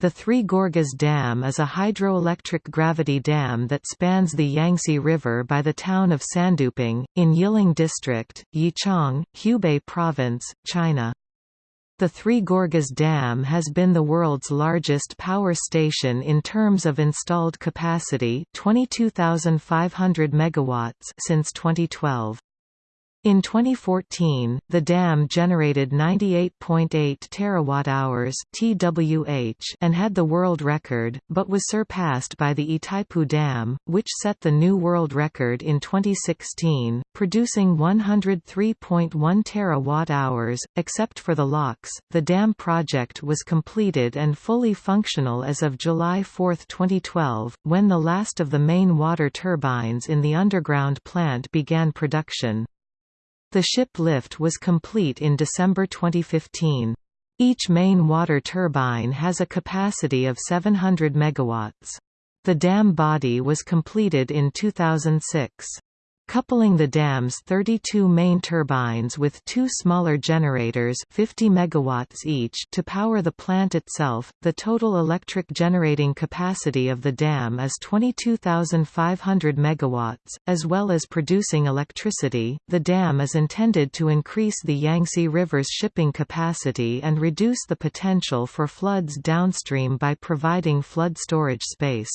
The Three Gorges Dam is a hydroelectric gravity dam that spans the Yangtze River by the town of Sanduping, in Yiling District, Yichang, Hubei Province, China. The Three Gorges Dam has been the world's largest power station in terms of installed capacity 22,500 megawatts since 2012. In 2014, the dam generated 98.8 terawatt-hours (TWh) and had the world record, but was surpassed by the Itaipu Dam, which set the new world record in 2016, producing 103.1 terawatt-hours. Except for the locks, the dam project was completed and fully functional as of July 4, 2012, when the last of the main water turbines in the underground plant began production. The ship lift was complete in December 2015. Each main water turbine has a capacity of 700 MW. The dam body was completed in 2006. Coupling the dam's 32 main turbines with two smaller generators 50 megawatts each to power the plant itself, the total electric generating capacity of the dam is 22,500 megawatts, as well as producing electricity. The dam is intended to increase the Yangtze River's shipping capacity and reduce the potential for floods downstream by providing flood storage space.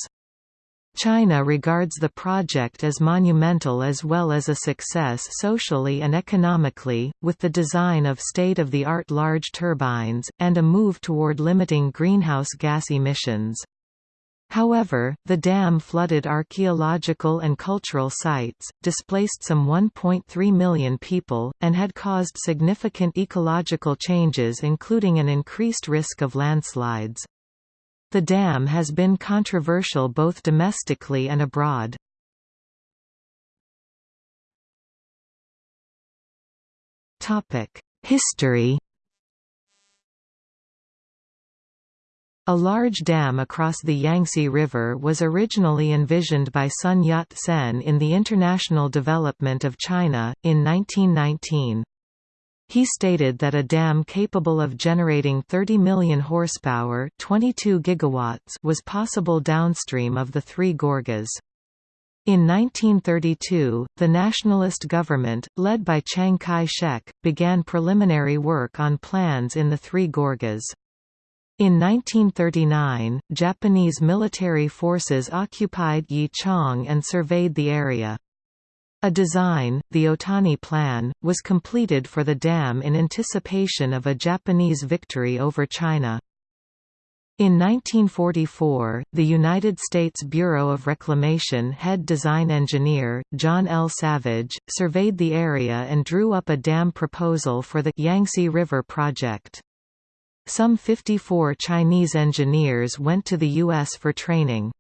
China regards the project as monumental as well as a success socially and economically, with the design of state-of-the-art large turbines, and a move toward limiting greenhouse gas emissions. However, the dam flooded archaeological and cultural sites, displaced some 1.3 million people, and had caused significant ecological changes including an increased risk of landslides. The dam has been controversial both domestically and abroad. History A large dam across the Yangtze River was originally envisioned by Sun Yat-sen in the International Development of China, in 1919. He stated that a dam capable of generating 30 million horsepower 22 gigawatts was possible downstream of the Three Gorges. In 1932, the nationalist government, led by Chiang Kai-shek, began preliminary work on plans in the Three Gorges. In 1939, Japanese military forces occupied Yichang and surveyed the area. A design, the Otani Plan, was completed for the dam in anticipation of a Japanese victory over China. In 1944, the United States Bureau of Reclamation head design engineer, John L. Savage, surveyed the area and drew up a dam proposal for the Yangtze River project. Some 54 Chinese engineers went to the U.S. for training.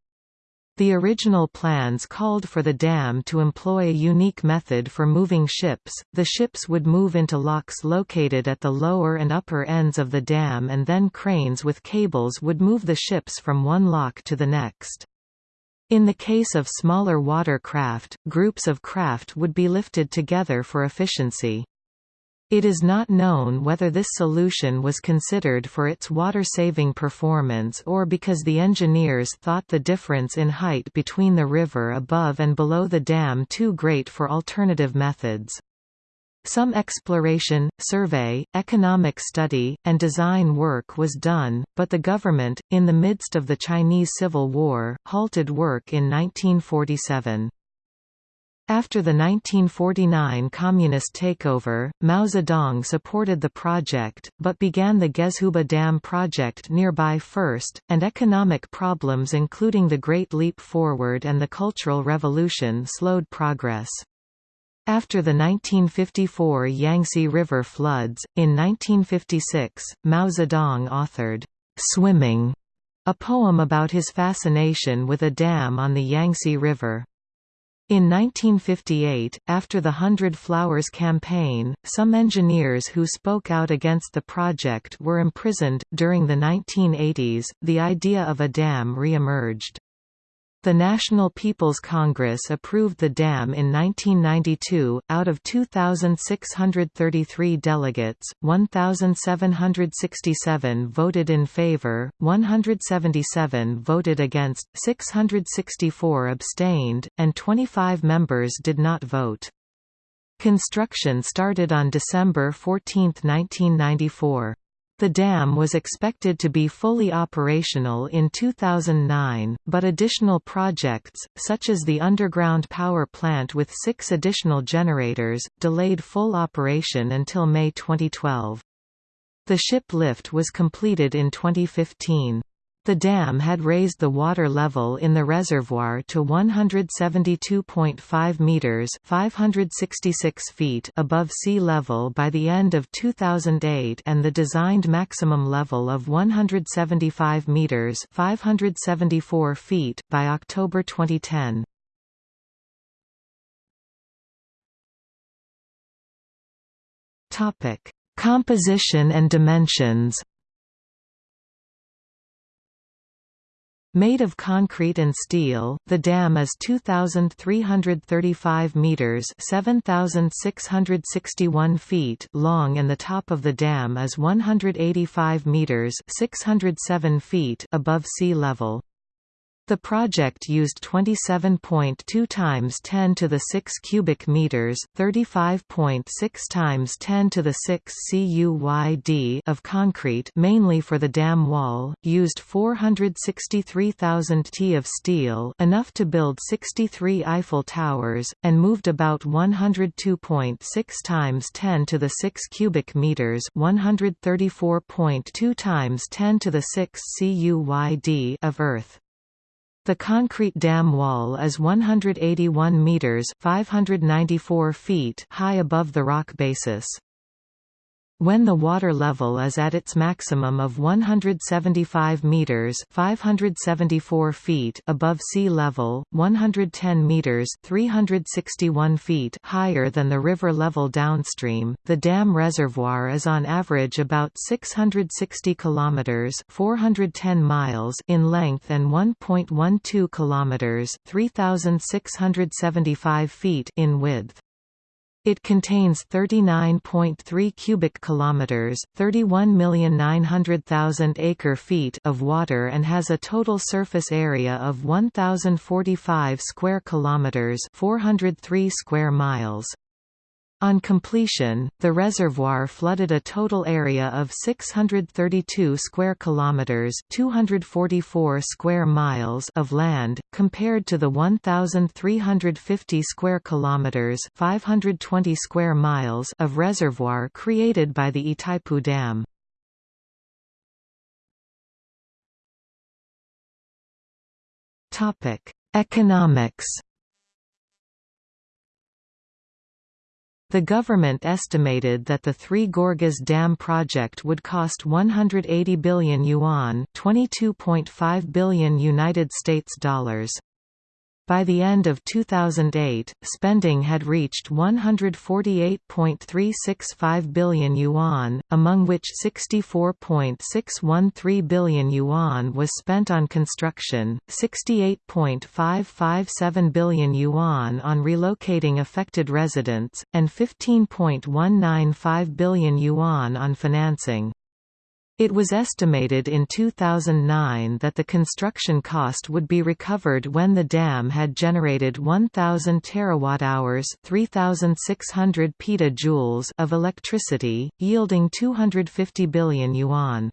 The original plans called for the dam to employ a unique method for moving ships. The ships would move into locks located at the lower and upper ends of the dam and then cranes with cables would move the ships from one lock to the next. In the case of smaller water craft, groups of craft would be lifted together for efficiency. It is not known whether this solution was considered for its water-saving performance or because the engineers thought the difference in height between the river above and below the dam too great for alternative methods. Some exploration, survey, economic study, and design work was done, but the government, in the midst of the Chinese Civil War, halted work in 1947. After the 1949 communist takeover, Mao Zedong supported the project, but began the Gezhouba Dam project nearby first, and economic problems including the Great Leap Forward and the Cultural Revolution slowed progress. After the 1954 Yangtze River floods, in 1956, Mao Zedong authored, "'Swimming' a poem about his fascination with a dam on the Yangtze River. In 1958, after the Hundred Flowers campaign, some engineers who spoke out against the project were imprisoned. During the 1980s, the idea of a dam re emerged. The National People's Congress approved the dam in 1992. Out of 2,633 delegates, 1,767 voted in favor, 177 voted against, 664 abstained, and 25 members did not vote. Construction started on December 14, 1994. The dam was expected to be fully operational in 2009, but additional projects, such as the underground power plant with six additional generators, delayed full operation until May 2012. The ship lift was completed in 2015. The dam had raised the water level in the reservoir to 172.5 meters (566 feet) above sea level by the end of 2008 and the designed maximum level of 175 meters (574 feet) by October 2010. Topic: Composition and dimensions. Made of concrete and steel, the dam is 2,335 metres 7,661 feet long and the top of the dam is 185 metres 607 feet above sea level. The project used 27.2 times 10 to the 6 cubic meters, 35.6 times 10 to the 6 CUYD of concrete, mainly for the dam wall, used 463,000 t of steel, enough to build 63 Eiffel Towers, and moved about 102.6 times 10 to the 6 cubic meters, 134.2 times 10 to the 6 CUYD of earth. The concrete dam wall is 181 meters (594 feet) high above the rock basis. When the water level is at its maximum of 175 meters (574 feet) above sea level, 110 meters (361 feet) higher than the river level downstream, the dam reservoir is on average about 660 kilometers (410 miles) in length and 1.12 kilometers (3675 feet) in width. It contains 39.3 cubic kilometers, 31,900,000 acre-feet of water and has a total surface area of 1045 square kilometers, 403 square miles. On completion, the reservoir flooded a total area of 632 square kilometers, 244 square miles of land, compared to the 1350 square kilometers, 520 square miles of reservoir created by the Itaipu Dam. Topic: Economics The government estimated that the Three Gorges Dam project would cost 180 billion yuan, 22.5 billion United States dollars. By the end of 2008, spending had reached 148.365 billion yuan, among which 64.613 billion yuan was spent on construction, 68.557 billion yuan on relocating affected residents, and 15.195 billion yuan on financing. It was estimated in 2009 that the construction cost would be recovered when the dam had generated 1000 terawatt-hours, 3600 petajoules of electricity, yielding 250 billion yuan.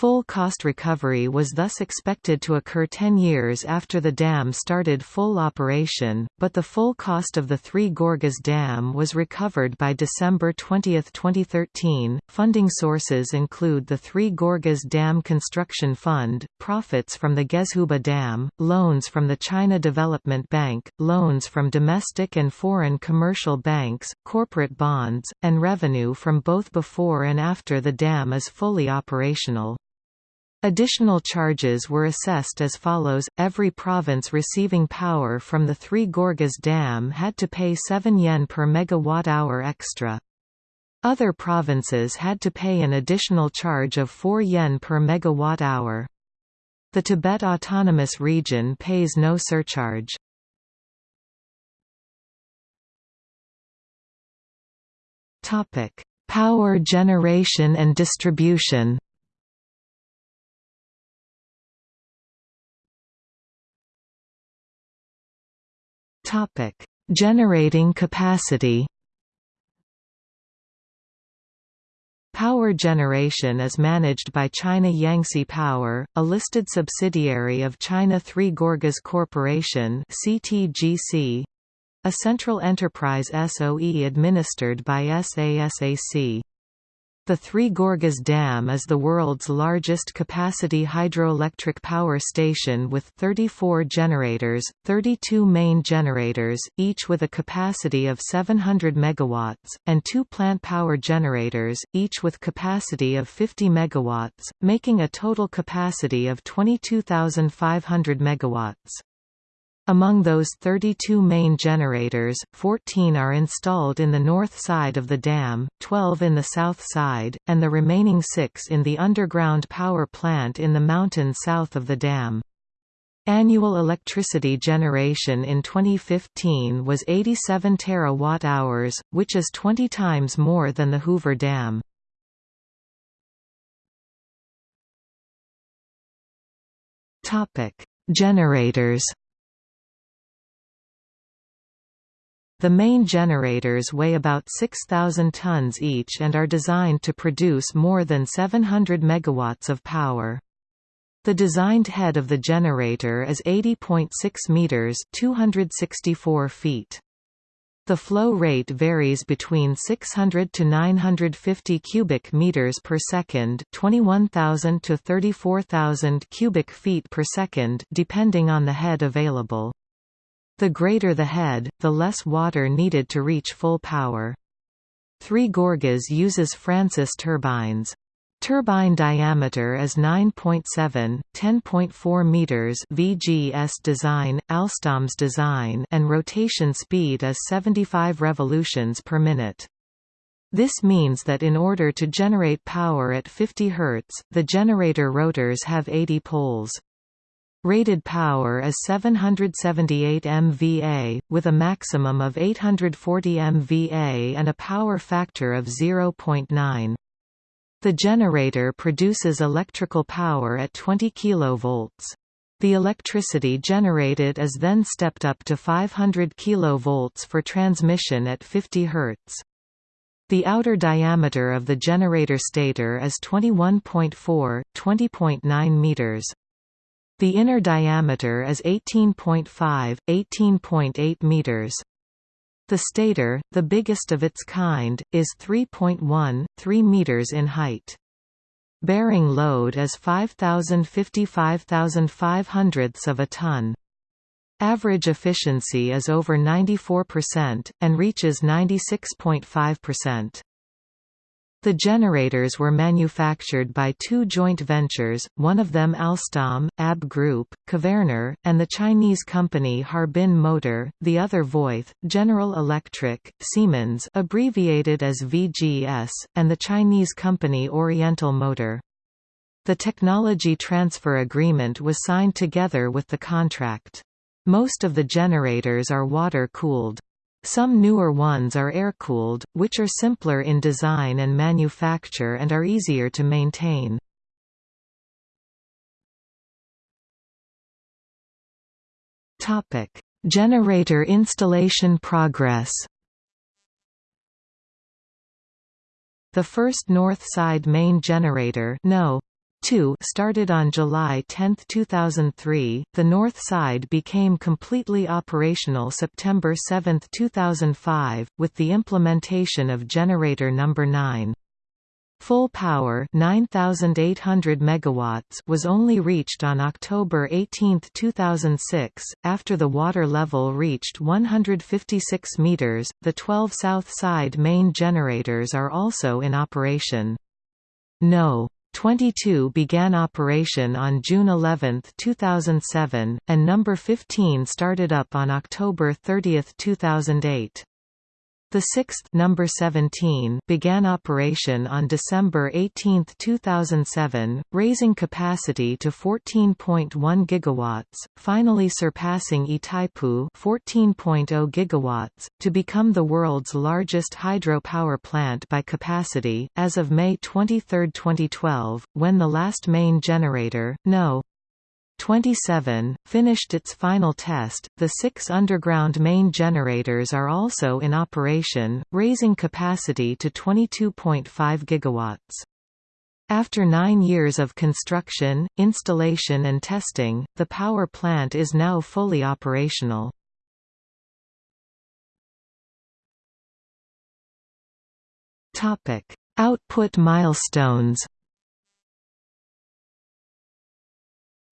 Full cost recovery was thus expected to occur 10 years after the dam started full operation, but the full cost of the Three Gorges Dam was recovered by December 20, 2013. Funding sources include the Three Gorges Dam Construction Fund, profits from the Gezhouba Dam, loans from the China Development Bank, loans from domestic and foreign commercial banks, corporate bonds, and revenue from both before and after the dam is fully operational. Additional charges were assessed as follows, every province receiving power from the Three Gorges Dam had to pay 7 yen per megawatt-hour extra. Other provinces had to pay an additional charge of 4 yen per megawatt-hour. The Tibet Autonomous Region pays no surcharge. Power generation and distribution. Topic: Generating capacity. Power generation is managed by China Yangtze Power, a listed subsidiary of China Three Gorges Corporation (CTGC), a central enterprise SOE administered by SASAC. The Three Gorges Dam is the world's largest capacity hydroelectric power station with 34 generators, 32 main generators, each with a capacity of 700 MW, and two plant power generators, each with capacity of 50 MW, making a total capacity of 22,500 MW. Among those 32 main generators, 14 are installed in the north side of the dam, 12 in the south side, and the remaining six in the underground power plant in the mountain south of the dam. Annual electricity generation in 2015 was 87 terawatt-hours, which is 20 times more than the Hoover Dam. Generators The main generators weigh about 6,000 tons each and are designed to produce more than 700 megawatts of power. The designed head of the generator is 80.6 meters, 264 feet. The flow rate varies between 600 to 950 cubic meters per second, 21,000 to 34,000 cubic feet per second, depending on the head available. The greater the head, the less water needed to reach full power. Three Gorges uses Francis turbines. Turbine diameter is 9.7, 10.4 meters VGS design, Alstom's design and rotation speed is 75 revolutions per minute. This means that in order to generate power at 50 Hz, the generator rotors have 80 poles. Rated power is 778 MVA, with a maximum of 840 MVA and a power factor of 0.9. The generator produces electrical power at 20 kV. The electricity generated is then stepped up to 500 kV for transmission at 50 Hz. The outer diameter of the generator stator is 21.4, 20.9 meters. The inner diameter is 18.5, 18.8 meters. The stator, the biggest of its kind, is 3.1, 3 meters in height. Bearing load is 5,055 of a ton. Average efficiency is over 94%, and reaches 96.5%. The generators were manufactured by two joint ventures, one of them Alstom, ABB Group, Kvaerner, and the Chinese company Harbin Motor, the other Voith, General Electric, Siemens abbreviated as VGS, and the Chinese company Oriental Motor. The technology transfer agreement was signed together with the contract. Most of the generators are water-cooled. Some newer ones are air-cooled, which are simpler in design and manufacture and are easier to maintain. Generator installation progress. The first north side main generator no. 2 started on July 10, 2003. The north side became completely operational September 7, 2005, with the implementation of generator number 9. Full power 9800 megawatts was only reached on October 18, 2006, after the water level reached 156 meters. The 12 south side main generators are also in operation. No. 22 began operation on June 11, 2007, and number 15 started up on October 30, 2008. The sixth number 17 began operation on December 18, 2007, raising capacity to 14.1 gigawatts, finally surpassing Itaipu 14.0 gigawatts to become the world's largest hydropower plant by capacity as of May 23, 2012, when the last main generator, No. 27, finished its final test. The six underground main generators are also in operation, raising capacity to 22.5 gigawatts. After nine years of construction, installation and testing, the power plant is now fully operational. Output milestones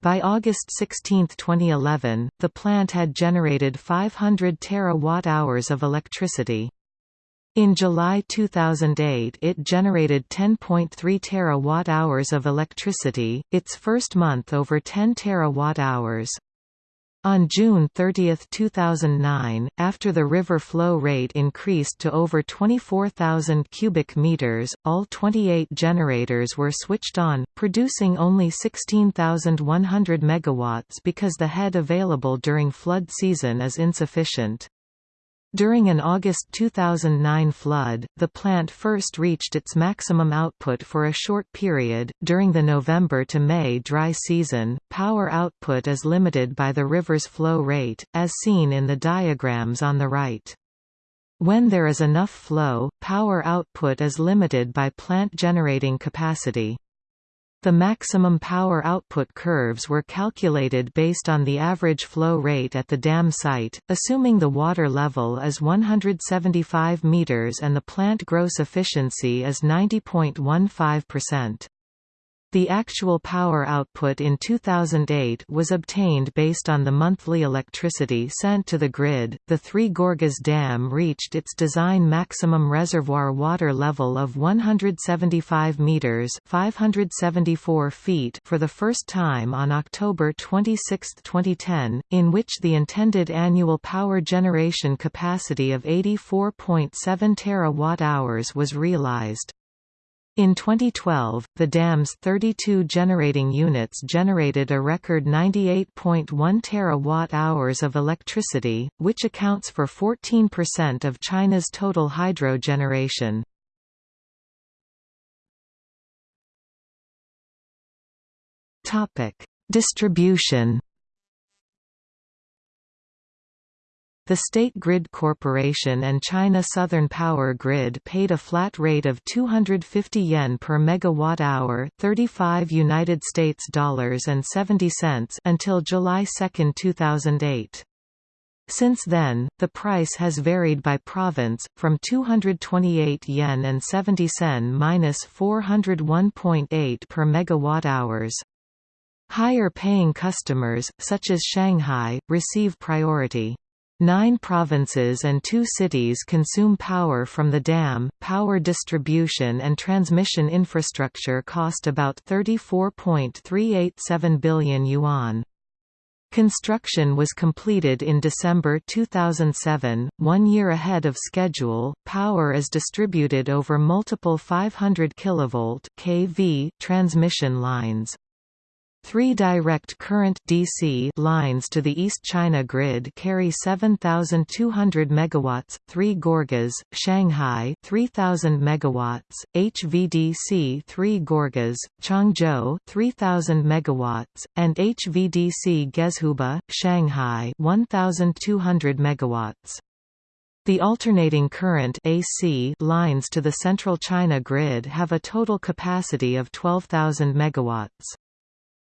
By August 16, 2011, the plant had generated 500 terawatt-hours of electricity. In July 2008 it generated 10.3 terawatt-hours of electricity, its first month over 10 terawatt-hours. On June 30, 2009, after the river flow rate increased to over 24,000 cubic meters, all 28 generators were switched on, producing only 16,100 megawatts because the head available during flood season is insufficient. During an August 2009 flood, the plant first reached its maximum output for a short period. During the November to May dry season, power output is limited by the river's flow rate, as seen in the diagrams on the right. When there is enough flow, power output is limited by plant generating capacity. The maximum power output curves were calculated based on the average flow rate at the dam site, assuming the water level is 175 meters and the plant gross efficiency is 90.15%. The actual power output in 2008 was obtained based on the monthly electricity sent to the grid. The Three Gorges Dam reached its design maximum reservoir water level of 175 meters (574 feet) for the first time on October 26, 2010, in which the intended annual power generation capacity of 84.7 terawatt-hours was realized. In 2012, the dam's 32 generating units generated a record 98.1 terawatt-hours of electricity, which accounts for 14% of China's total hydro generation. Distribution The State Grid Corporation and China Southern Power Grid paid a flat rate of 250 yen per megawatt hour, 35 United States dollars and 70 cents until July 2, 2008. Since then, the price has varied by province, from 228 yen and 70 sen minus 401.8 per megawatt hours. Higher paying customers, such as Shanghai, receive priority. Nine provinces and two cities consume power from the dam. Power distribution and transmission infrastructure cost about 34.387 billion yuan. Construction was completed in December 2007, one year ahead of schedule. Power is distributed over multiple 500 kV (kV) transmission lines. Three direct current DC lines to the East China grid carry 7200 megawatts, 3 Gorges, Shanghai 3000 megawatts, HVDC 3 Gorges, Changzhou 3000 megawatts, and HVDC Gezhouba, Shanghai 1200 megawatts. The alternating current AC lines to the central China grid have a total capacity of 12,000 megawatts.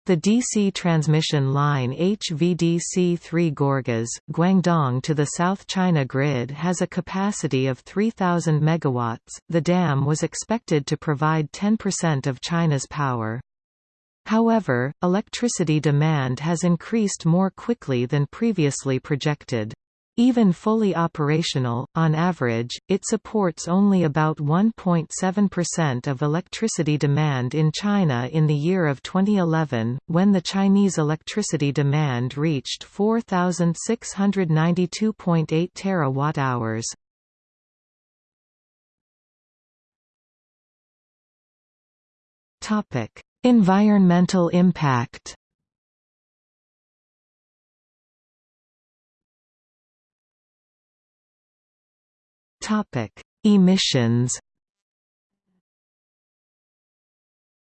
The DC transmission line HVDC-3 Gorges, Guangdong to the South China grid has a capacity of 3,000 MW. The dam was expected to provide 10% of China's power. However, electricity demand has increased more quickly than previously projected. Even fully operational, on average, it supports only about 1.7% of electricity demand in China in the year of 2011, when the Chinese electricity demand reached 4,692.8 terawatt-hours. Environmental impact Topic: Emissions.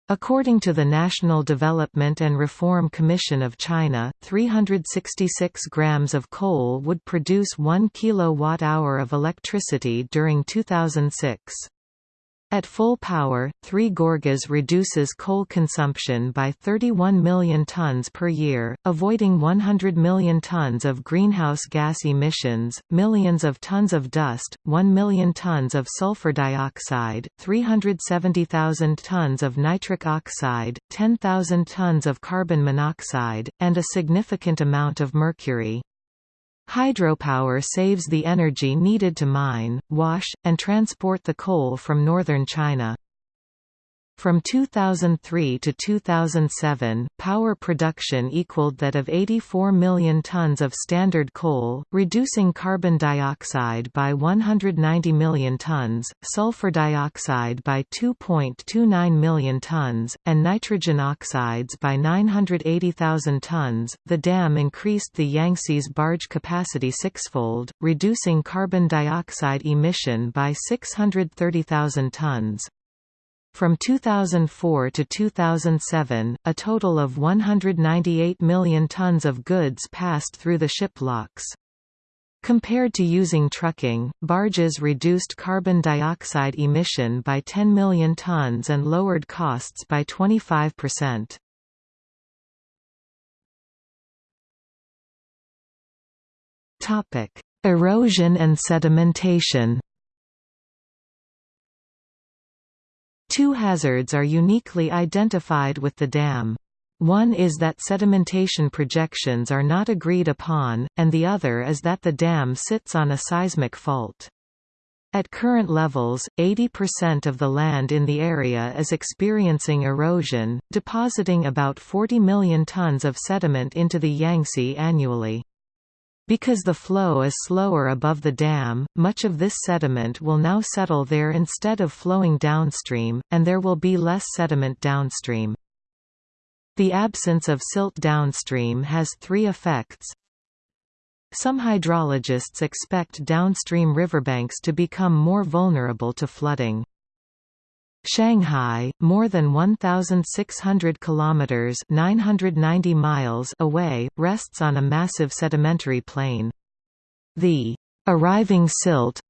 According to the National Development and Reform Commission of China, 366 grams of coal would produce 1 kilowatt-hour of electricity during 2006. At full power, 3 Gorges reduces coal consumption by 31 million tons per year, avoiding 100 million tons of greenhouse gas emissions, millions of tons of dust, 1 million tons of sulfur dioxide, 370,000 tons of nitric oxide, 10,000 tons of carbon monoxide, and a significant amount of mercury. Hydropower saves the energy needed to mine, wash, and transport the coal from northern China. From 2003 to 2007, power production equaled that of 84 million tons of standard coal, reducing carbon dioxide by 190 million tons, sulfur dioxide by 2.29 million tons, and nitrogen oxides by 980,000 tons. The dam increased the Yangtze's barge capacity sixfold, reducing carbon dioxide emission by 630,000 tons. From 2004 to 2007, a total of 198 million tons of goods passed through the ship locks. Compared to using trucking, barges reduced carbon dioxide emission by 10 million tons and lowered costs by 25%. Topic: Erosion and sedimentation Two hazards are uniquely identified with the dam. One is that sedimentation projections are not agreed upon, and the other is that the dam sits on a seismic fault. At current levels, 80% of the land in the area is experiencing erosion, depositing about 40 million tons of sediment into the Yangtze annually. Because the flow is slower above the dam, much of this sediment will now settle there instead of flowing downstream, and there will be less sediment downstream. The absence of silt downstream has three effects. Some hydrologists expect downstream riverbanks to become more vulnerable to flooding. Shanghai, more than 1,600 kilometers (990 miles) away, rests on a massive sedimentary plain. The arriving silt,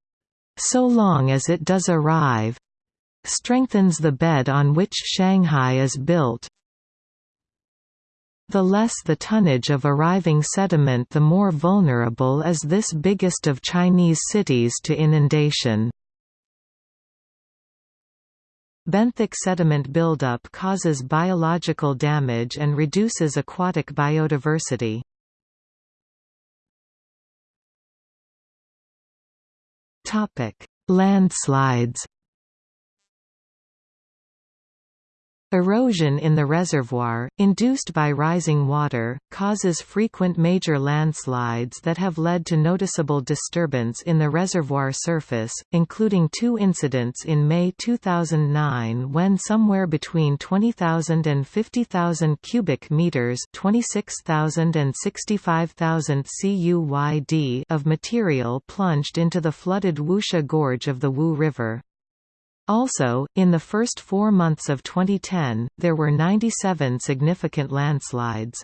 so long as it does arrive, strengthens the bed on which Shanghai is built. The less the tonnage of arriving sediment the more vulnerable is this biggest of Chinese cities to inundation. Benthic sediment buildup causes biological damage and reduces aquatic biodiversity. Landslides Erosion in the reservoir, induced by rising water, causes frequent major landslides that have led to noticeable disturbance in the reservoir surface, including two incidents in May 2009 when somewhere between 20,000 and 50,000 cubic meters 26,000 and 65,000 CUYD of material plunged into the flooded Wuxia Gorge of the Wu River. Also, in the first four months of 2010, there were 97 significant landslides.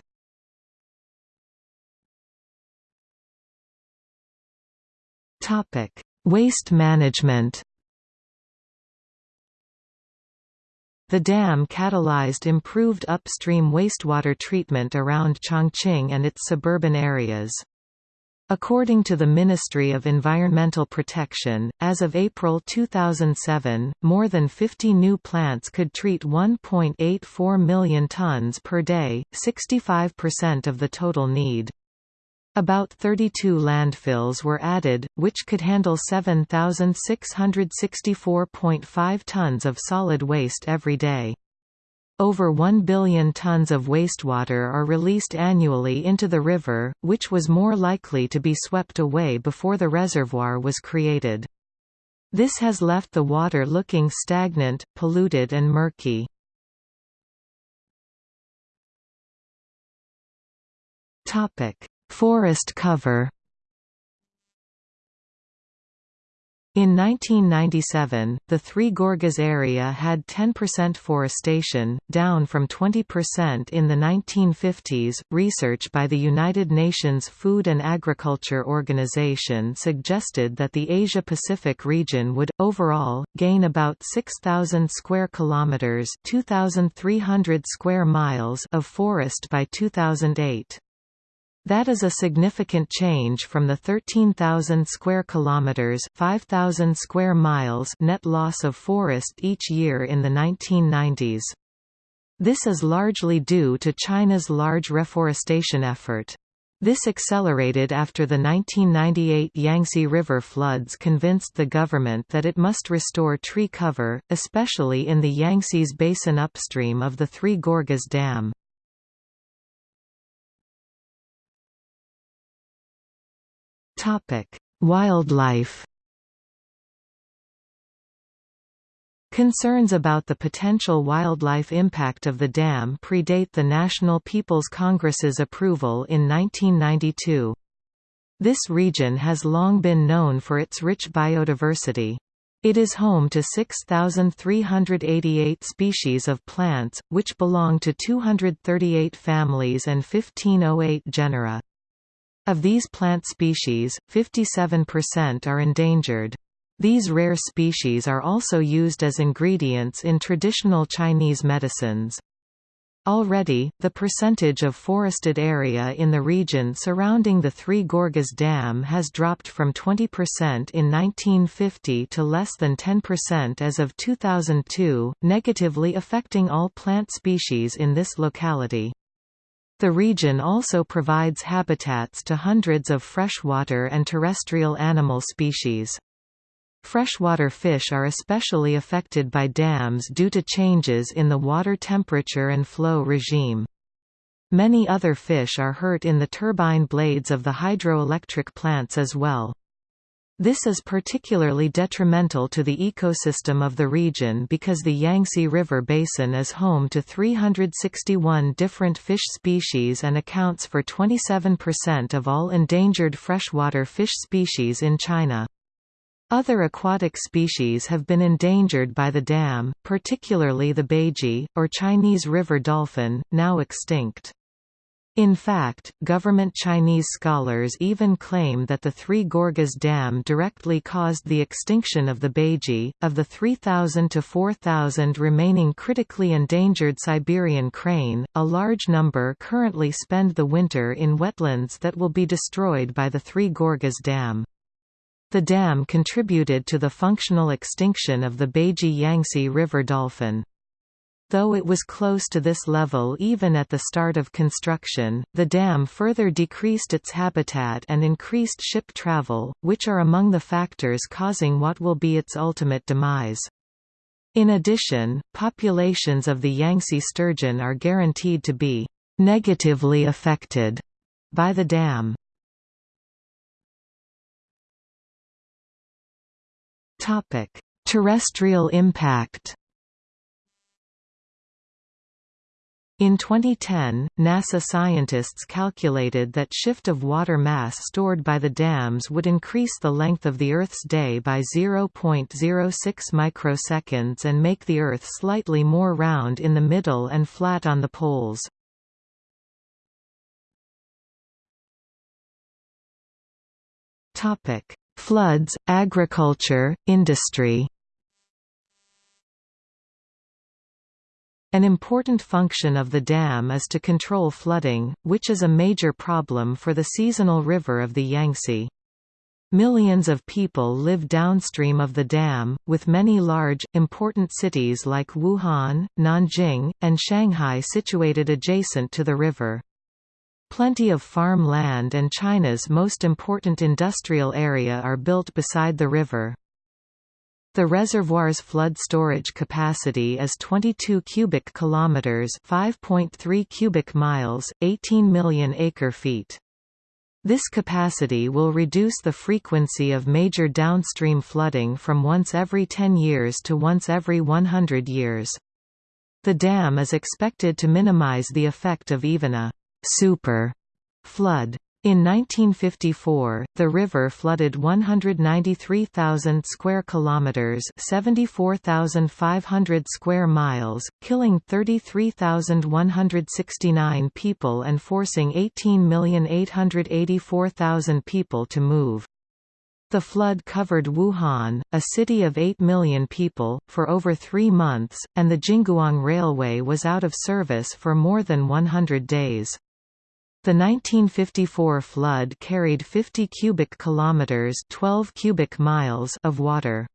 Waste management The dam catalyzed improved upstream wastewater treatment around Chongqing and its suburban areas. According to the Ministry of Environmental Protection, as of April 2007, more than 50 new plants could treat 1.84 million tons per day, 65% of the total need. About 32 landfills were added, which could handle 7,664.5 tons of solid waste every day over 1 billion tons of wastewater are released annually into the river, which was more likely to be swept away before the reservoir was created. This has left the water looking stagnant, polluted and murky. Forest cover In 1997, the Three Gorges area had 10% forestation, down from 20% in the 1950s. Research by the United Nations Food and Agriculture Organization suggested that the Asia Pacific region would, overall, gain about 6,000 square kilometers (2,300 square miles) of forest by 2008. That is a significant change from the 13,000 square kilometers, 5,000 square miles net loss of forest each year in the 1990s. This is largely due to China's large reforestation effort. This accelerated after the 1998 Yangtze River floods convinced the government that it must restore tree cover, especially in the Yangtze's basin upstream of the Three Gorges Dam. Wildlife. Concerns about the potential wildlife impact of the dam predate the National People's Congress's approval in 1992. This region has long been known for its rich biodiversity. It is home to 6,388 species of plants, which belong to 238 families and 1508 genera. Of these plant species, 57% are endangered. These rare species are also used as ingredients in traditional Chinese medicines. Already, the percentage of forested area in the region surrounding the Three Gorges Dam has dropped from 20% in 1950 to less than 10% as of 2002, negatively affecting all plant species in this locality. The region also provides habitats to hundreds of freshwater and terrestrial animal species. Freshwater fish are especially affected by dams due to changes in the water temperature and flow regime. Many other fish are hurt in the turbine blades of the hydroelectric plants as well. This is particularly detrimental to the ecosystem of the region because the Yangtze River basin is home to 361 different fish species and accounts for 27% of all endangered freshwater fish species in China. Other aquatic species have been endangered by the dam, particularly the baiji, or Chinese river dolphin, now extinct. In fact, government Chinese scholars even claim that the Three Gorges Dam directly caused the extinction of the baiji. Of the 3,000 to 4,000 remaining critically endangered Siberian crane, a large number currently spend the winter in wetlands that will be destroyed by the Three Gorges Dam. The dam contributed to the functional extinction of the Baiji Yangtze River dolphin. Though it was close to this level even at the start of construction, the dam further decreased its habitat and increased ship travel, which are among the factors causing what will be its ultimate demise. In addition, populations of the Yangtze sturgeon are guaranteed to be negatively affected by the dam. Terrestrial impact In 2010, NASA scientists calculated that shift of water mass stored by the dams would increase the length of the Earth's day by 0.06 microseconds and make the Earth slightly more round in the middle and flat on the poles. Floods, agriculture, industry An important function of the dam is to control flooding, which is a major problem for the seasonal river of the Yangtze. Millions of people live downstream of the dam, with many large, important cities like Wuhan, Nanjing, and Shanghai situated adjacent to the river. Plenty of farm land and China's most important industrial area are built beside the river. The reservoir's flood storage capacity is 22 cubic kilometers, 5.3 cubic miles, 18 million acre-feet. This capacity will reduce the frequency of major downstream flooding from once every 10 years to once every 100 years. The dam is expected to minimize the effect of even a super Flood in 1954, the river flooded 193,000 square kilometers, 74,500 square miles, killing 33,169 people and forcing 18,884,000 people to move. The flood covered Wuhan, a city of 8 million people, for over 3 months, and the Jingguang Railway was out of service for more than 100 days. The 1954 flood carried 50 cubic kilometers, 12 cubic miles of water.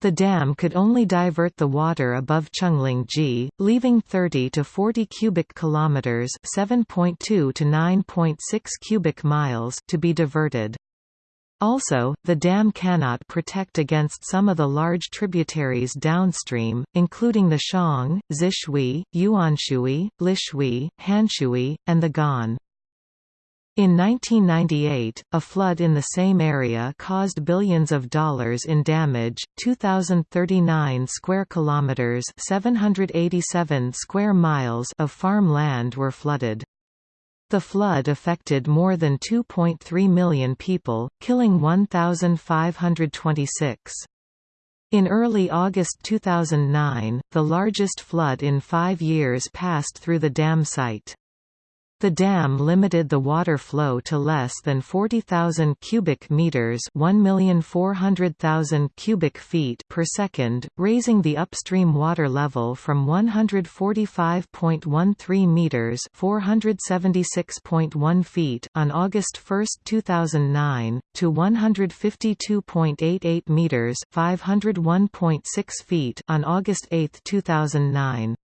The dam could only divert the water above Chenglingji, leaving 30 to 40 cubic kilometers, 7.2 to 9.6 cubic miles to be diverted. Also, the dam cannot protect against some of the large tributaries downstream, including the Xiang, Zishui, Yuanshui, Lishui, Hanshui, and the Gan. In 1998, a flood in the same area caused billions of dollars in damage. 2039 square kilometers, 787 square miles of farm land were flooded. The flood affected more than 2.3 million people, killing 1,526. In early August 2009, the largest flood in five years passed through the dam site. The dam limited the water flow to less than 40,000 cubic meters, 1,400,000 cubic feet per second, raising the upstream water level from 145.13 meters, 476.1 feet on August 1, 2009 to 152.88 meters, 501.6 feet on August 8, 2009.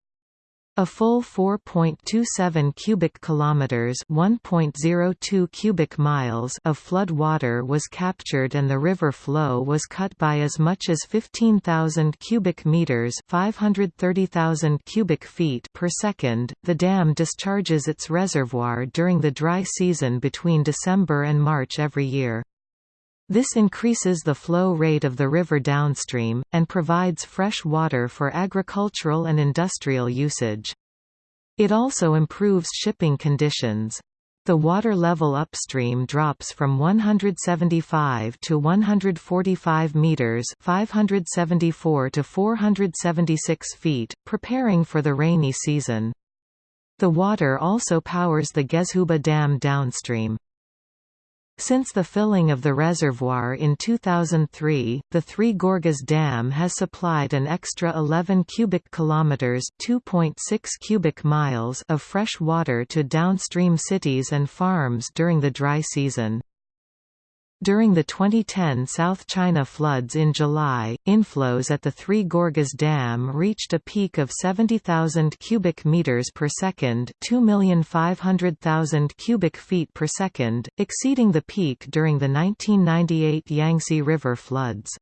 A full 4.27 cubic kilometers, 1.02 cubic miles of flood water was captured and the river flow was cut by as much as 15,000 cubic meters, 530,000 cubic feet per second. The dam discharges its reservoir during the dry season between December and March every year. This increases the flow rate of the river downstream, and provides fresh water for agricultural and industrial usage. It also improves shipping conditions. The water level upstream drops from 175 to 145 meters, 574 to 476 feet, preparing for the rainy season. The water also powers the Gezhouba Dam downstream. Since the filling of the reservoir in 2003, the Three Gorges Dam has supplied an extra 11 cubic kilometers (2.6 cubic miles) of fresh water to downstream cities and farms during the dry season. During the 2010 South China floods in July, inflows at the Three Gorges Dam reached a peak of 70,000 cubic meters per second, 2,500,000 cubic feet per second, exceeding the peak during the 1998 Yangtze River floods.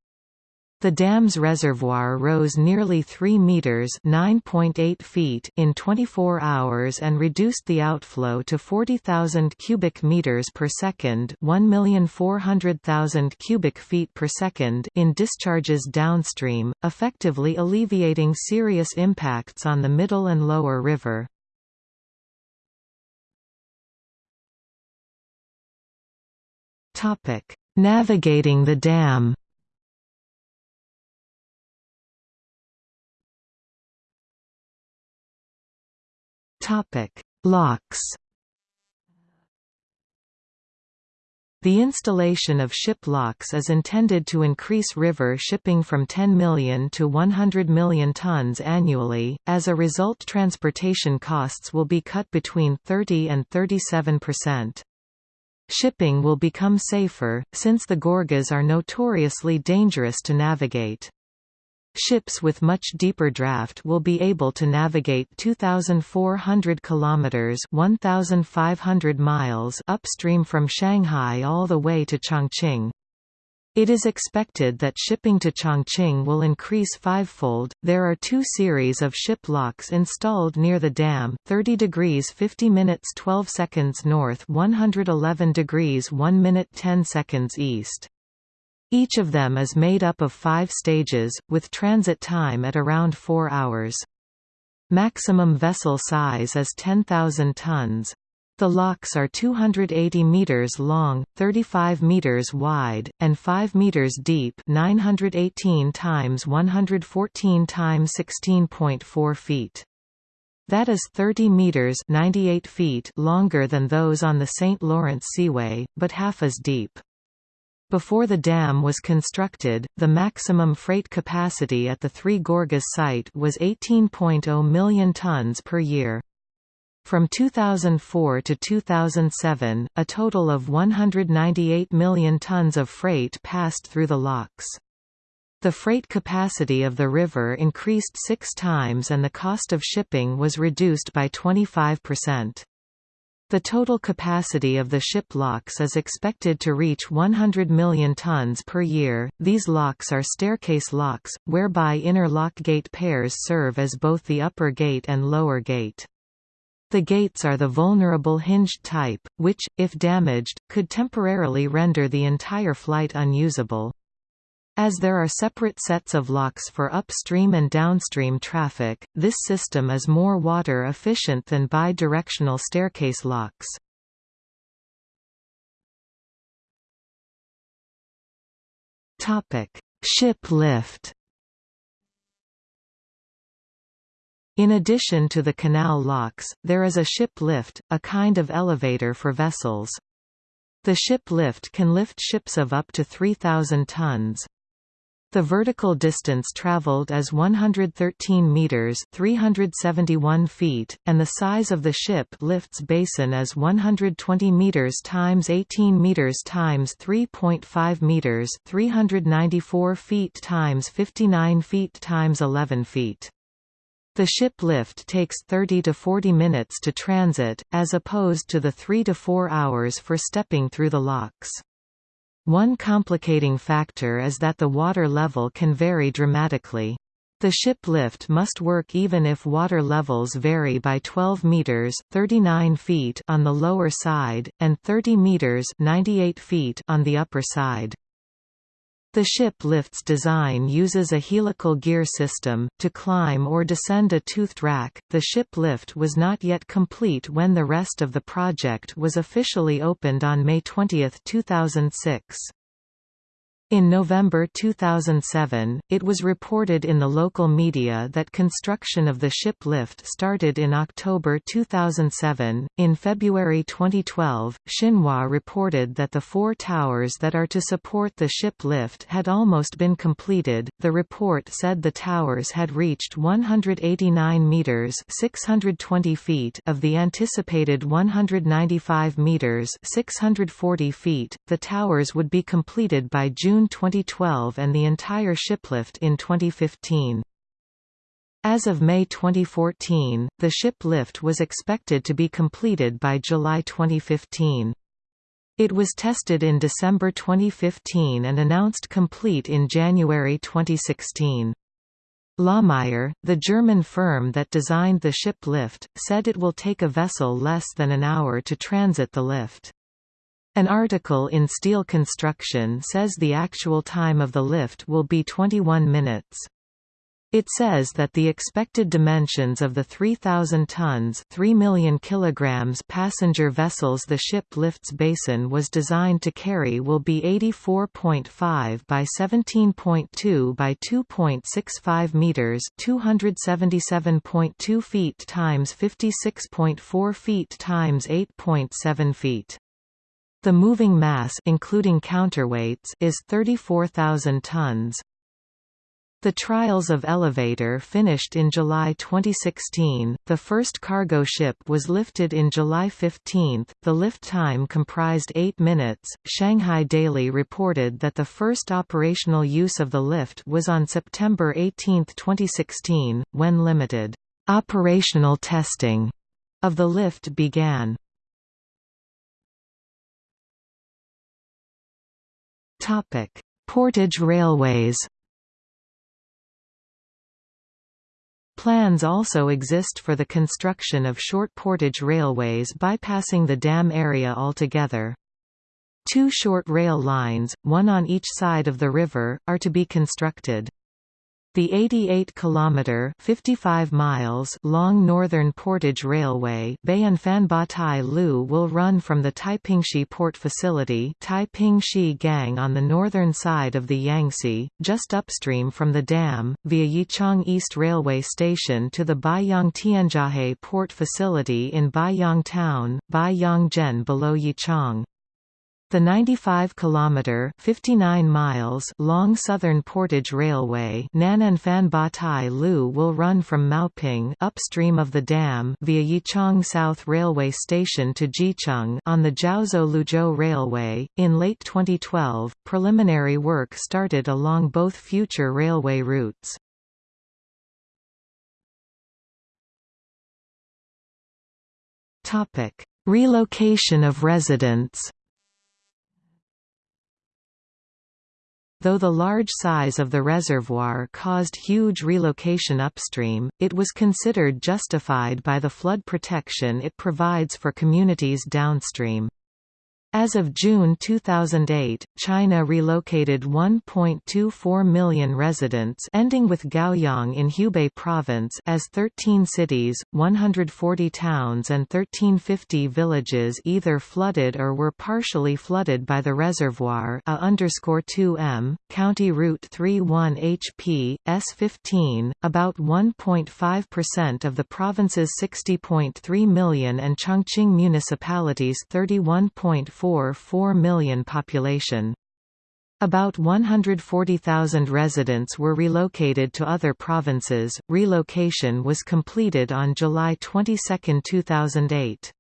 The dam's reservoir rose nearly 3 meters (9.8 feet) in 24 hours and reduced the outflow to 40,000 cubic meters per second, 1,400,000 cubic feet per second in discharges downstream, effectively alleviating serious impacts on the middle and lower river. Topic: Navigating the dam. Topic: Locks. The installation of ship locks is intended to increase river shipping from 10 million to 100 million tons annually. As a result, transportation costs will be cut between 30 and 37 percent. Shipping will become safer, since the Gorges are notoriously dangerous to navigate. Ships with much deeper draft will be able to navigate 2400 kilometers, 1500 miles upstream from Shanghai all the way to Chongqing. It is expected that shipping to Chongqing will increase fivefold. There are two series of ship locks installed near the dam: 30 degrees 50 minutes 12 seconds north, 111 degrees 1 minute 10 seconds east. Each of them is made up of five stages, with transit time at around four hours. Maximum vessel size is 10,000 tons. The locks are 280 meters long, 35 meters wide, and 5 meters deep, 918 times 114 times 16.4 feet. That is 30 meters, 98 feet longer than those on the St. Lawrence Seaway, but half as deep. Before the dam was constructed, the maximum freight capacity at the Three Gorges site was 18.0 million tons per year. From 2004 to 2007, a total of 198 million tons of freight passed through the locks. The freight capacity of the river increased six times and the cost of shipping was reduced by 25%. The total capacity of the ship locks is expected to reach 100 million tons per year. These locks are staircase locks, whereby inner lock gate pairs serve as both the upper gate and lower gate. The gates are the vulnerable hinged type, which, if damaged, could temporarily render the entire flight unusable. As there are separate sets of locks for upstream and downstream traffic, this system is more water efficient than bi-directional staircase locks. Ship lift In addition to the canal locks, there is a ship lift, a kind of elevator for vessels. The ship lift can lift ships of up to 3,000 tons. The vertical distance traveled is 113 meters (371 feet), and the size of the ship lift's basin is 120 meters times 18 meters times 3.5 meters (394 feet times 59 feet times 11 feet). The ship lift takes 30 to 40 minutes to transit, as opposed to the 3 to 4 hours for stepping through the locks. One complicating factor is that the water level can vary dramatically. The ship lift must work even if water levels vary by 12 meters (39 feet) on the lower side and 30 meters (98 feet) on the upper side. The ship lift's design uses a helical gear system. To climb or descend a toothed rack, the ship lift was not yet complete when the rest of the project was officially opened on May 20, 2006. In November 2007, it was reported in the local media that construction of the ship lift started in October 2007. In February 2012, Xinhua reported that the four towers that are to support the ship lift had almost been completed. The report said the towers had reached 189 meters (620 feet) of the anticipated 195 meters (640 feet). The towers would be completed by June June 2012 and the entire shiplift in 2015. As of May 2014, the ship lift was expected to be completed by July 2015. It was tested in December 2015 and announced complete in January 2016. Lahmeyer, the German firm that designed the ship lift, said it will take a vessel less than an hour to transit the lift. An article in Steel Construction says the actual time of the lift will be 21 minutes. It says that the expected dimensions of the 3,000 tons 3 million kilograms passenger vessels the ship lifts basin was designed to carry will be 84.5 by 17.2 by 2.65 meters 277.2 feet times 56.4 feet times 8.7 feet. The moving mass including counterweights is 34,000 tons. The trials of Elevator finished in July 2016. The first cargo ship was lifted in July 15. The lift time comprised 8 minutes. Shanghai Daily reported that the first operational use of the lift was on September 18, 2016, when limited operational testing of the lift began. Portage railways. Plans also exist for the construction of short portage railways bypassing the dam area altogether. Two short rail lines, one on each side of the river, are to be constructed. The 88-kilometre (55 miles) long Northern Portage Railway Bayan-Fan-Ba-Tai Lu will run from the Taipingxi Port Facility Taipingxi Gang on the northern side of the Yangtze, just upstream from the dam, via Yichang East Railway Station to the Baiyang Tianjiahe Port Facility in Baiyang Town, Baiyang Zhen, below Yichang. The 95 kilometer 59 miles long Southern Portage Railway Nan'an Ba Tai Lu will run from Maoping upstream of the dam via Yichang South Railway Station to Zhicheng on the Jiaozuo Liuzhou Railway. In late 2012, preliminary work started along both future railway routes. Topic: Relocation of residents. Though the large size of the reservoir caused huge relocation upstream, it was considered justified by the flood protection it provides for communities downstream. As of June 2008, China relocated 1.24 million residents ending with Gaoyang in Hubei province as 13 cities, 140 towns and 1350 villages either flooded or were partially flooded by the reservoir a underscore 2m, County Route 31 HP, S15, about 1.5% of the province's 60.3 million and Chongqing municipalities 31.4 4 million population. About 140,000 residents were relocated to other provinces. Relocation was completed on July 22, 2008.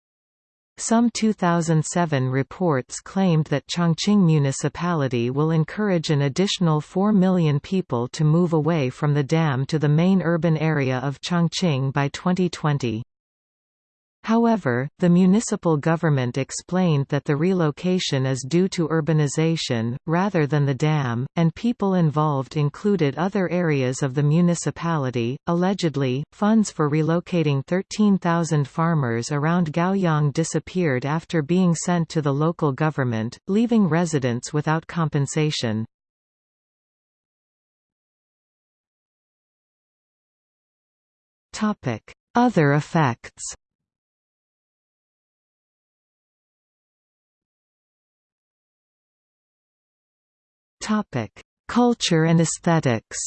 Some 2007 reports claimed that Chongqing municipality will encourage an additional 4 million people to move away from the dam to the main urban area of Chongqing by 2020. However, the municipal government explained that the relocation is due to urbanization, rather than the dam, and people involved included other areas of the municipality. Allegedly, funds for relocating 13,000 farmers around Gaoyang disappeared after being sent to the local government, leaving residents without compensation. Other effects Topic: Culture and aesthetics.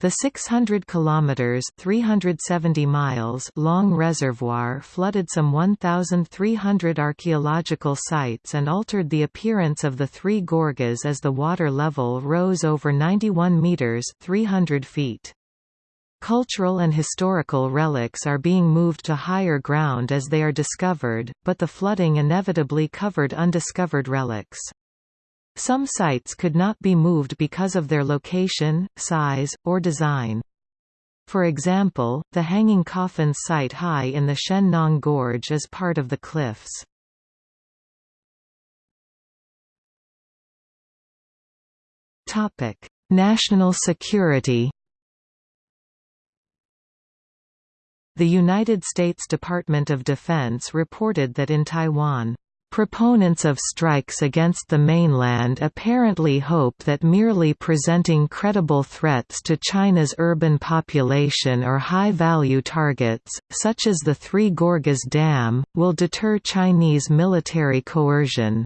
The 600 kilometers (370 miles) long reservoir flooded some 1300 archaeological sites and altered the appearance of the Three Gorges as the water level rose over 91 meters (300 feet). Cultural and historical relics are being moved to higher ground as they are discovered, but the flooding inevitably covered undiscovered relics. Some sites could not be moved because of their location, size, or design. For example, the Hanging Coffins site high in the Shen Nong Gorge is part of the cliffs. National security The United States Department of Defense reported that in Taiwan, Proponents of strikes against the mainland apparently hope that merely presenting credible threats to China's urban population or high-value targets, such as the Three Gorges Dam, will deter Chinese military coercion.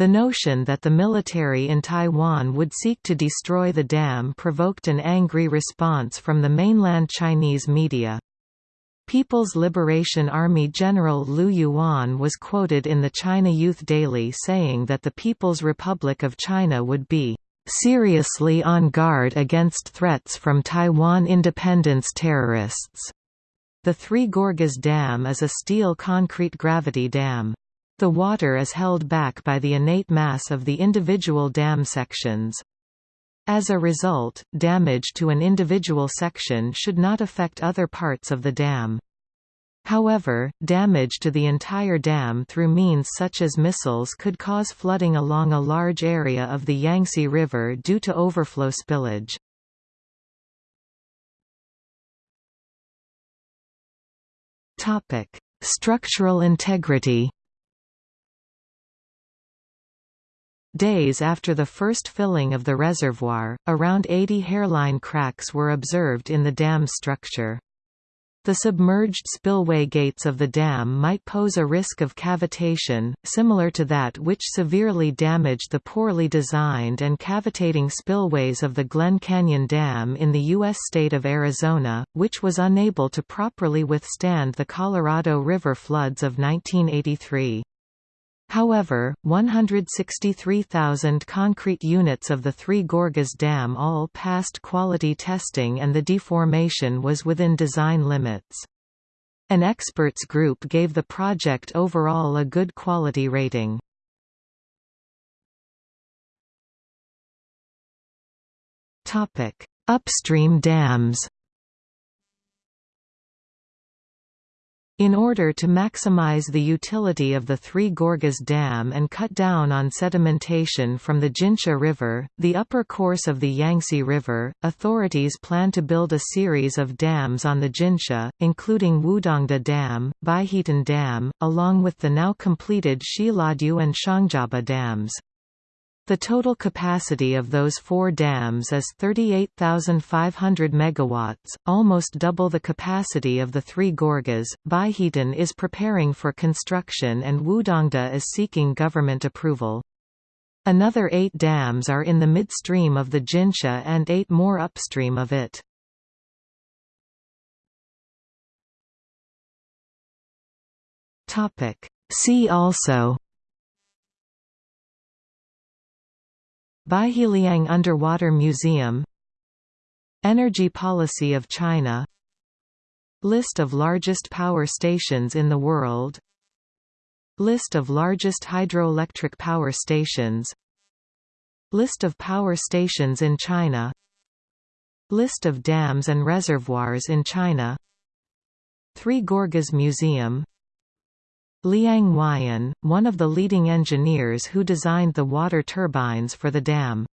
The notion that the military in Taiwan would seek to destroy the dam provoked an angry response from the mainland Chinese media. People's Liberation Army General Liu Yuan was quoted in the China Youth Daily saying that the People's Republic of China would be seriously on guard against threats from Taiwan independence terrorists. The Three Gorges Dam is a steel concrete gravity dam. The water is held back by the innate mass of the individual dam sections. As a result, damage to an individual section should not affect other parts of the dam. However, damage to the entire dam through means such as missiles could cause flooding along a large area of the Yangtze River due to overflow spillage. Structural integrity Days after the first filling of the reservoir, around 80 hairline cracks were observed in the dam structure. The submerged spillway gates of the dam might pose a risk of cavitation, similar to that which severely damaged the poorly designed and cavitating spillways of the Glen Canyon Dam in the U.S. state of Arizona, which was unable to properly withstand the Colorado River floods of 1983. However, 163,000 concrete units of the Three Gorges Dam all passed quality testing and the deformation was within design limits. An experts group gave the project overall a good quality rating. Upstream dams In order to maximize the utility of the Three Gorges Dam and cut down on sedimentation from the Jinsha River, the upper course of the Yangtze River, authorities plan to build a series of dams on the Jinsha, including Wudongde Dam, Baihetan Dam, along with the now completed Xiluodu and Xiangjiaba dams. The total capacity of those four dams is 38,500 megawatts, almost double the capacity of the Three Gorges. Baihetan is preparing for construction and Wudongde is seeking government approval. Another eight dams are in the midstream of the Jinsha and eight more upstream of it. See also Baiheliang Underwater Museum Energy policy of China List of largest power stations in the world List of largest hydroelectric power stations List of power stations in China List of dams and reservoirs in China Three Gorges Museum Liang Weiyan, one of the leading engineers who designed the water turbines for the dam.